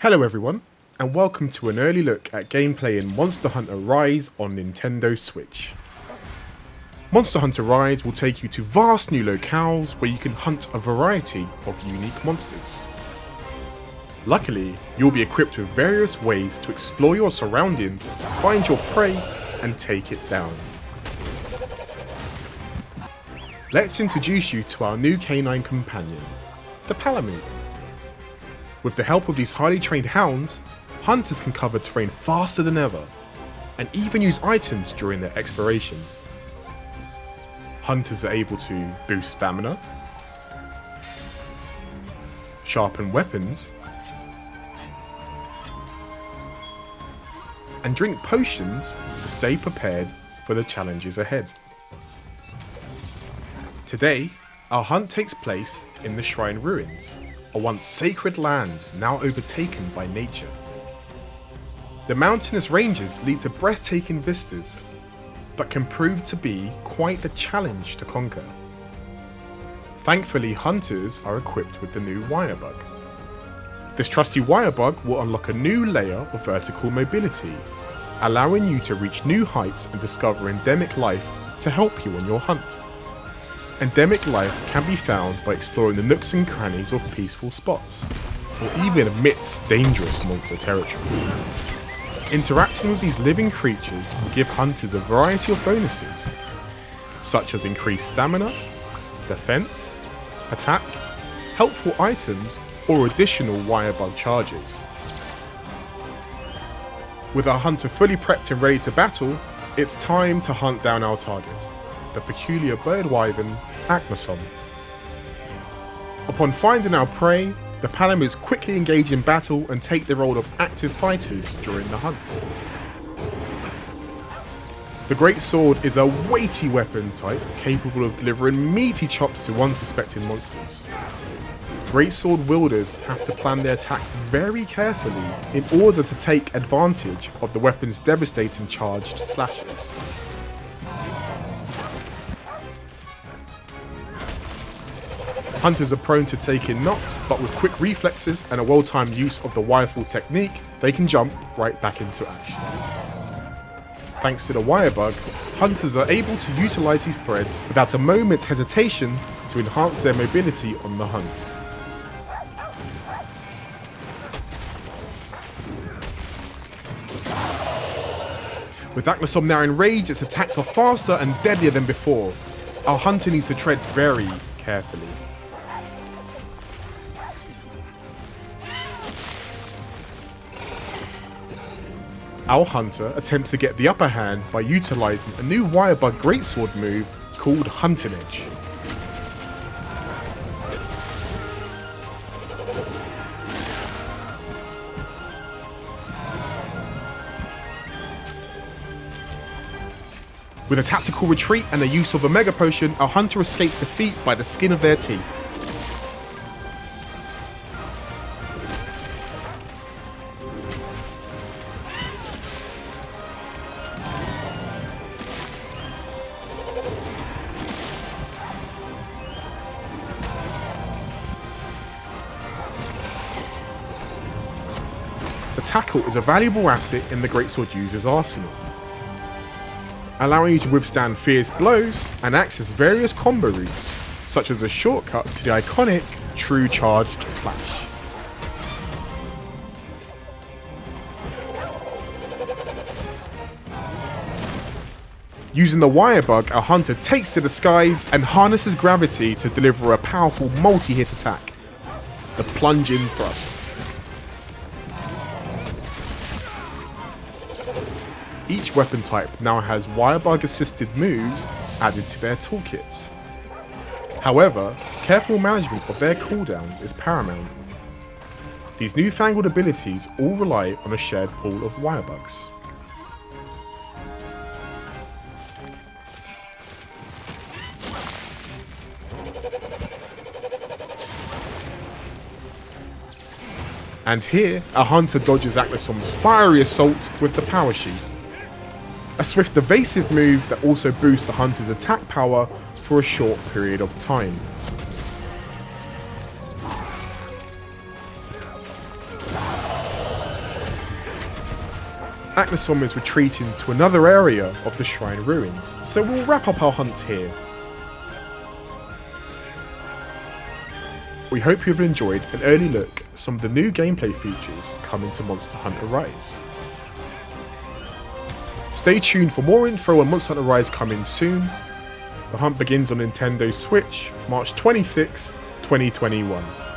Hello everyone, and welcome to an early look at gameplay in Monster Hunter Rise on Nintendo Switch. Monster Hunter Rise will take you to vast new locales where you can hunt a variety of unique monsters. Luckily, you'll be equipped with various ways to explore your surroundings, find your prey, and take it down. Let's introduce you to our new canine companion, the Palamute. With the help of these highly trained hounds, hunters can cover terrain faster than ever, and even use items during their exploration. Hunters are able to boost stamina, sharpen weapons, and drink potions to stay prepared for the challenges ahead. Today, our hunt takes place in the Shrine Ruins, a once sacred land now overtaken by nature. The mountainous ranges lead to breathtaking vistas, but can prove to be quite the challenge to conquer. Thankfully, hunters are equipped with the new Wirebug. This trusty Wirebug will unlock a new layer of vertical mobility, allowing you to reach new heights and discover endemic life to help you on your hunt. Endemic life can be found by exploring the nooks and crannies of peaceful spots, or even amidst dangerous monster territory. Interacting with these living creatures will give hunters a variety of bonuses, such as increased stamina, defense, attack, helpful items, or additional wirebug charges. With our hunter fully prepped and ready to battle, it's time to hunt down our target the peculiar bird wyvern Aknosom. Upon finding our prey, the Palamutes quickly engage in battle and take the role of active fighters during the hunt. The Great Sword is a weighty weapon type capable of delivering meaty chops to unsuspecting monsters. Great Sword wielders have to plan their attacks very carefully in order to take advantage of the weapon's devastating charged slashes. Hunters are prone to taking knocks, but with quick reflexes and a well-timed use of the wirefall technique, they can jump right back into action. Thanks to the wirebug, hunters are able to utilise these threads without a moment's hesitation to enhance their mobility on the hunt. With Aknosom now enraged, its attacks are faster and deadlier than before. Our hunter needs to tread very carefully. Our hunter attempts to get the upper hand by utilising a new Wirebug Greatsword move called Hunting Edge. With a tactical retreat and the use of a Mega Potion, our hunter escapes defeat by the skin of their teeth. Tackle is a valuable asset in the Greatsword user's arsenal, allowing you to withstand fierce blows and access various combo routes, such as a shortcut to the iconic True Charged Slash. Using the Wirebug, our hunter takes to the skies and harnesses gravity to deliver a powerful multi-hit attack, the Plunging Thrust. Each weapon type now has Wirebug assisted moves added to their toolkits. However, careful management of their cooldowns is paramount. These newfangled abilities all rely on a shared pool of Wirebugs. And here, a hunter dodges Aknosom's fiery assault with the Power Sheath. A swift evasive move that also boosts the hunter's attack power for a short period of time. Aknosom is retreating to another area of the shrine ruins, so we'll wrap up our hunt here. We hope you've enjoyed an early look at some of the new gameplay features coming to Monster Hunter Rise. Stay tuned for more info on Monster Hunter Rise coming soon. The hunt begins on Nintendo Switch, March 26, 2021.